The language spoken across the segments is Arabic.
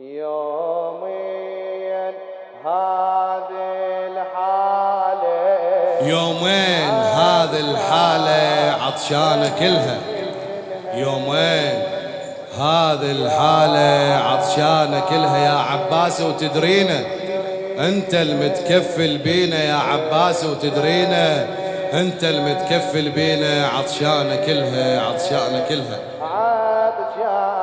يومين هذه الحالة. يومين هذه الحالة عطشانة كلها. يومين هذه الحالة عطشانة كلها يا عباس وتدرينا. أنت المتكفل بينا يا عباس وتدرينا. أنت المتكفل بينا عطشانة كلها عطشانة كلها. للخمامت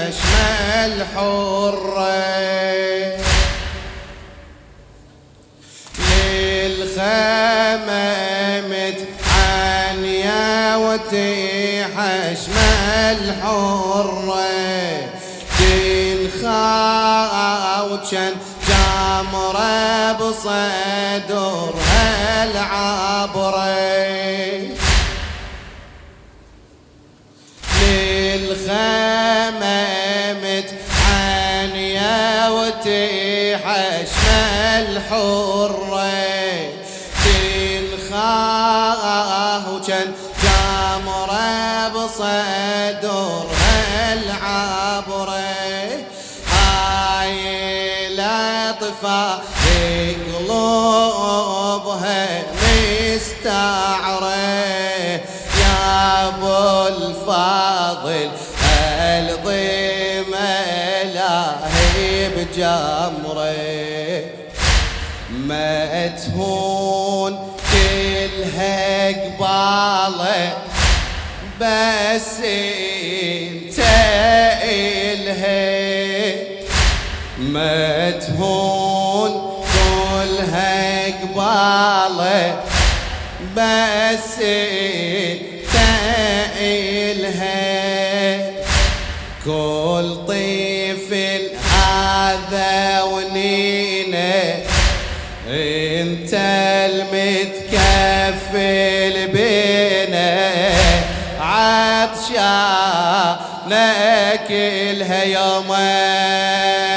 وتيح شمال حرة. للخمامت عانية وتيح شمال حرة. تنخا وشن جامرة بصدرها العبره للخمامت وتحشم الحرة. تنخاه وكان جامرة بصدرها العبرة هاي لطفة قلوبها مستعرة. يا أبو الفاضل بجمرة. ما تهون كلها قبالة بس انت الهي ما تهون كلها قبالة بس انت الهي كلها يومين.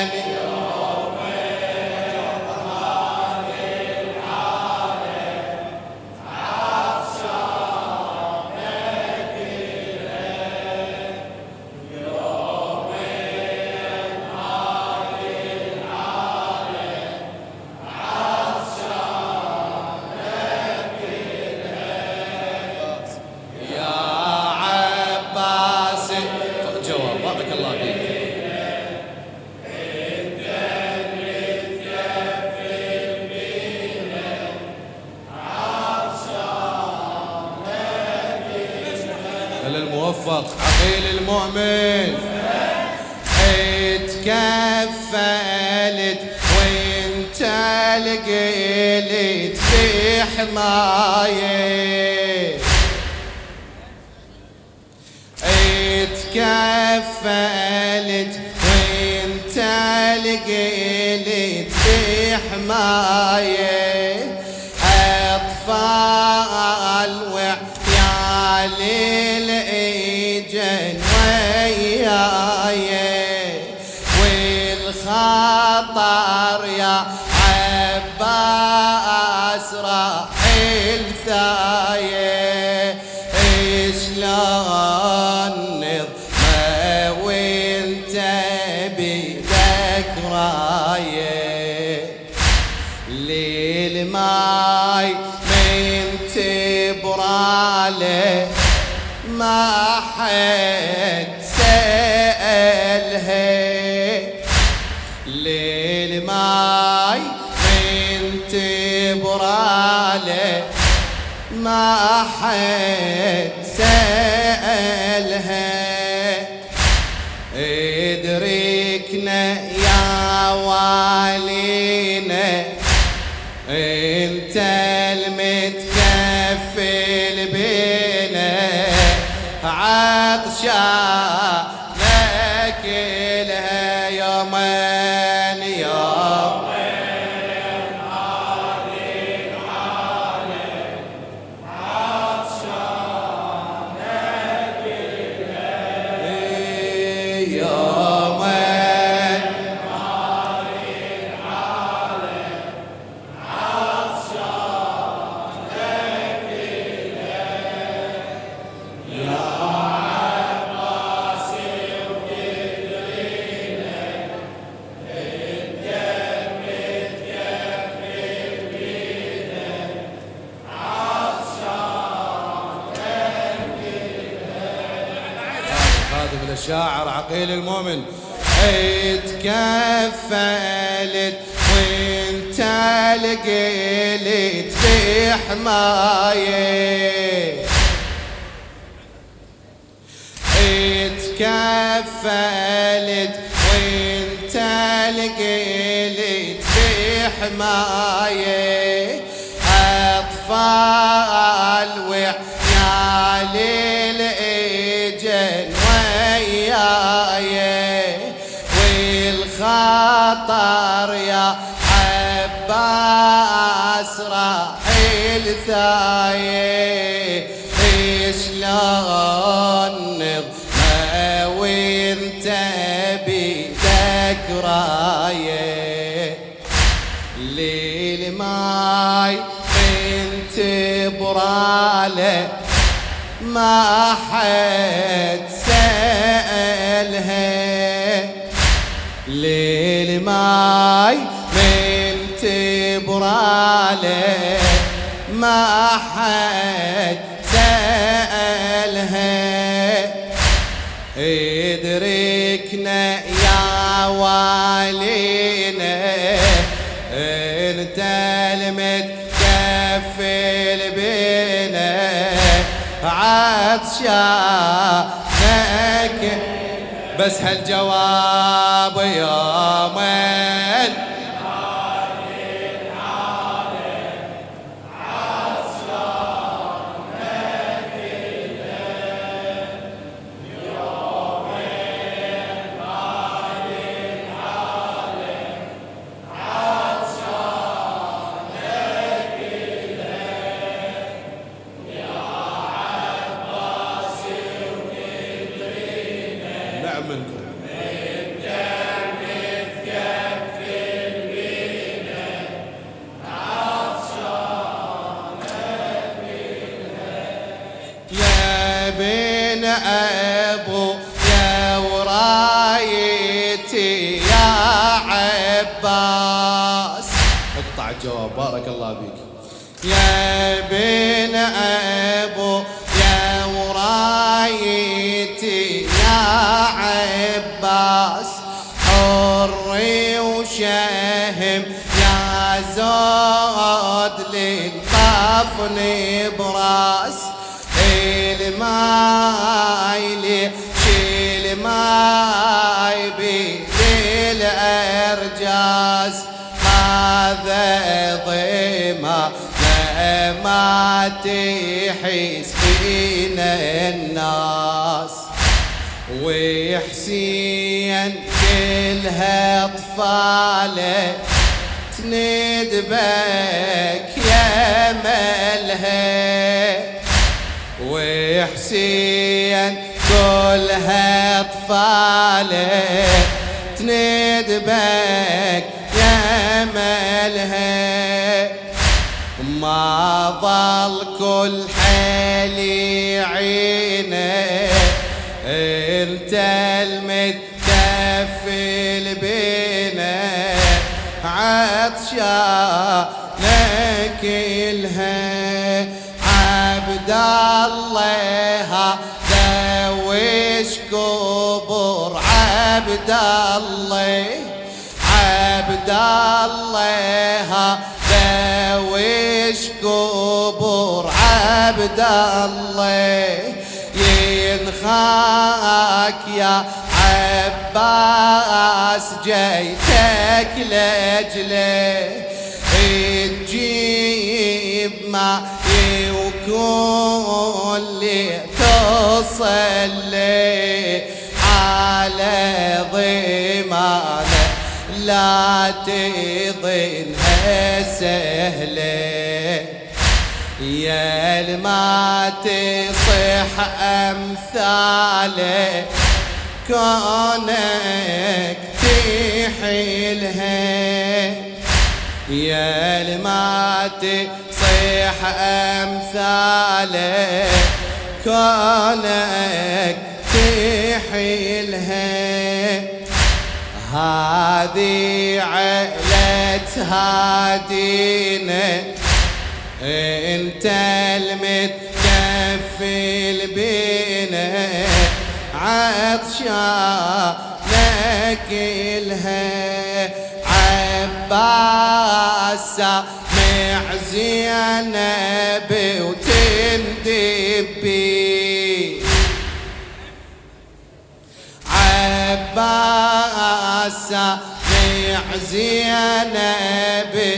الموفق عقيل المؤمن. اتكفلت وانت لقيت في حماية. اتكفلت ليل ماي من تبرالي. ما حد سألها. ادركنا يا والينا. انت المتكفل بينا عطشان الشاعر عقيل المؤمن. اتكفلت وانت لقيت في حمايه اتكفلت وانت لقيت في حمايه والخطر يا عباس راح الثايه شلون نظمة وانت بيدك راية؟ ليل ماي بنت برالة ما حد سألها. ليل ماي من تبراله ما حد سألها. ادركنا يا والينا انت المتكفل بنا. عطشانك بس هالجواب يومين الجواب بارك الله بك يا بن أبو تحس فينا الناس وحسين كلها اطفاله تندبك يا ملها وحسين كلها اطفاله تندبك يا ملها ظل كل حالي عينه إنت المتكفل عطشا لك الها عبد الله. عبد الله ينخاك يا عباس جيتك لجله تجيب ما وكل تصلي على ضمانه. لا تظنها سهلة. يا الما تصح امثاله كونك تحيلها يا الما تصيح امثاله كونك تحيلها هذه عيلة هادينا انت المتكفل بينا عطشانك الها عباس معزي نبي وتندبي عباس معزي نبي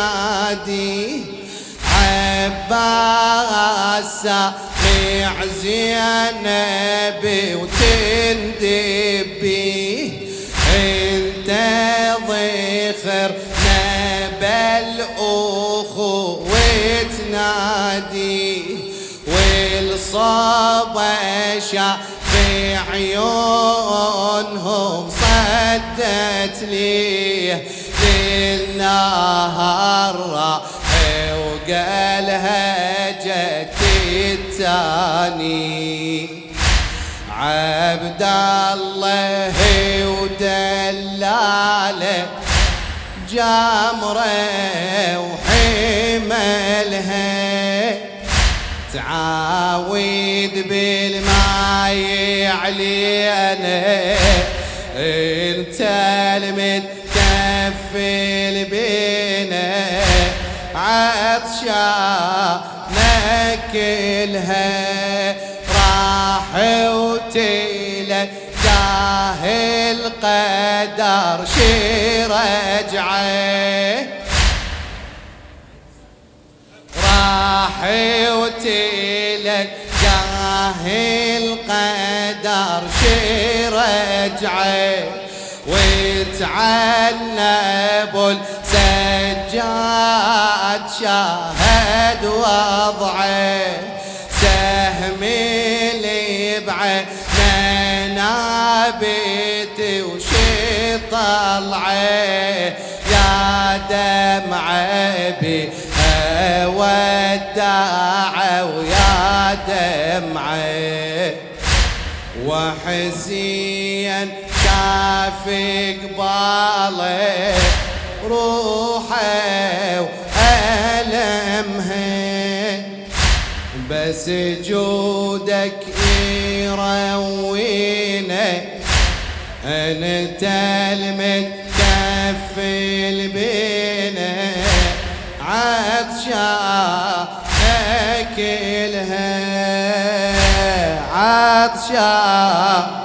وتنادي عباس معزي نبي وتندبي انت ضخر نبل اخو وتنادي والصبا في عيونهم صدت لي. للنهار وقالها جتي التاني. عبد الله ودلاله جمره وحملها تعاود بالماي علينا. انت المتكفل الها راح وتلك جاهل قدر شي رجعه راح وتلك جاهل قدر شي رجعه وتعنب السجاد شاهد وضعه سهم اللي بعد منابت وشي طلعه. يا دمعه بها وداعه ويا دمعه وحزيا شاف قباله روحه بس جودك يروينا أنت المتكفل بينا عطشانك الها عطشان